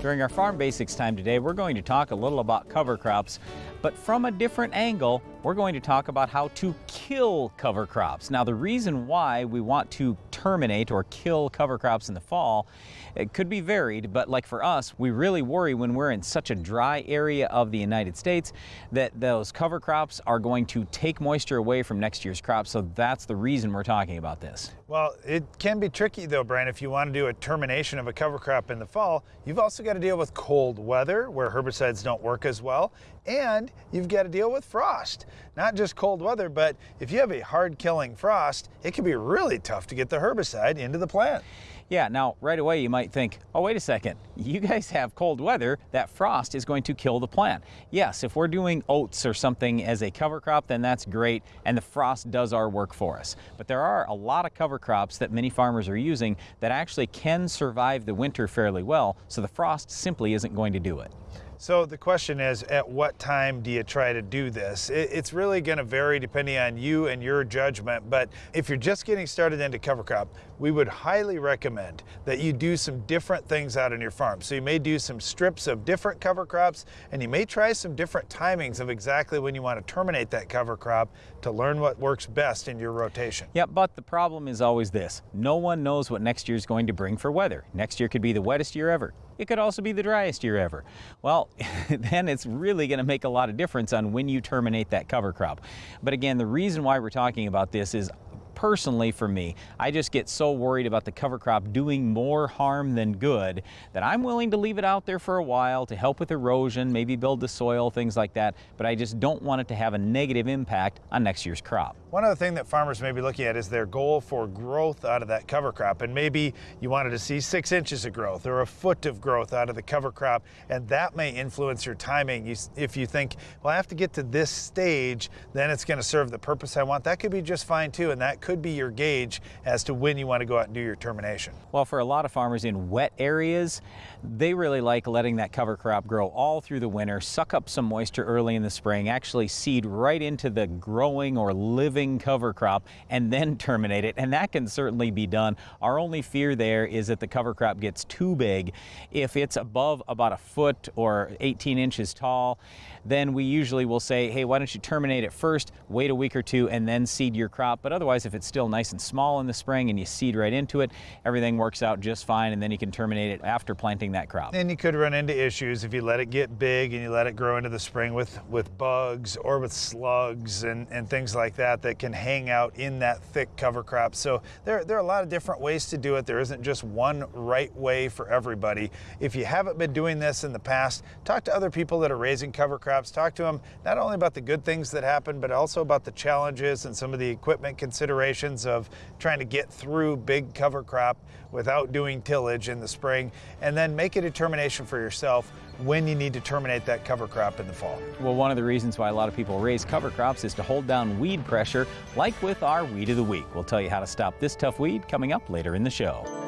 During our Farm Basics time today, we're going to talk a little about cover crops, but from a different angle, we're going to talk about how to kill cover crops. Now, the reason why we want to terminate or kill cover crops in the fall, it could be varied, but like for us, we really worry when we're in such a dry area of the United States that those cover crops are going to take moisture away from next year's crop. So that's the reason we're talking about this. Well, it can be tricky though, Brian, if you want to do a termination of a cover crop in the fall, you've also got to deal with cold weather where herbicides don't work as well, and you've got to deal with frost. Not just cold weather, but if you have a hard killing frost, it can be really tough to get the herbicide into the plant. Yeah, now right away you might think, oh, wait a second, you guys have cold weather, that frost is going to kill the plant. Yes, if we're doing oats or something as a cover crop, then that's great, and the frost does our work for us. But there are a lot of cover crops that many farmers are using that actually can survive the winter fairly well, so the frost simply isn't going to do it. So the question is, at what time do you try to do this? It's really going to vary depending on you and your judgment, but if you're just getting started into cover crop, we would highly recommend that you do some different things out on your farm. So you may do some strips of different cover crops, and you may try some different timings of exactly when you want to terminate that cover crop to learn what works best in your rotation. Yeah, but the problem is always this. No one knows what next year is going to bring for weather. Next year could be the wettest year ever. It could also be the driest year ever. Well, then it's really going to make a lot of difference on when you terminate that cover crop. But again, the reason why we're talking about this is personally for me, I just get so worried about the cover crop doing more harm than good that I'm willing to leave it out there for a while to help with erosion, maybe build the soil, things like that, but I just don't want it to have a negative impact on next year's crop. One other thing that farmers may be looking at is their goal for growth out of that cover crop. And maybe you wanted to see six inches of growth or a foot of growth out of the cover crop, and that may influence your timing. If you think, well, I have to get to this stage, then it's going to serve the purpose I want, that could be just fine too, and that could be your gauge as to when you want to go out and do your termination. Well, for a lot of farmers in wet areas, they really like letting that cover crop grow all through the winter, suck up some moisture early in the spring, actually seed right into the growing or living cover crop and then terminate it. And that can certainly be done. Our only fear there is that the cover crop gets too big. If it's above about a foot or 18 inches tall, then we usually will say, hey, why don't you terminate it first, wait a week or two, and then seed your crop. But otherwise, if it's still nice and small in the spring and you seed right into it, everything works out just fine, and then you can terminate it after planting that crop. And you could run into issues if you let it get big and you let it grow into the spring with, with bugs or with slugs and, and things like that that can hang out in that thick cover crop. So there, there are a lot of different ways to do it. There isn't just one right way for everybody. If you haven't been doing this in the past, talk to other people that are raising cover crops, talk to them not only about the good things that happen, but also about the challenges and some of the equipment considerations of trying to get through big cover crop without doing tillage in the spring, and then make a determination for yourself when you need to terminate that cover crop in the fall. Well, one of the reasons why a lot of people raise cover crops is to hold down weed pressure, like with our Weed of the Week. We'll tell you how to stop this tough weed coming up later in the show.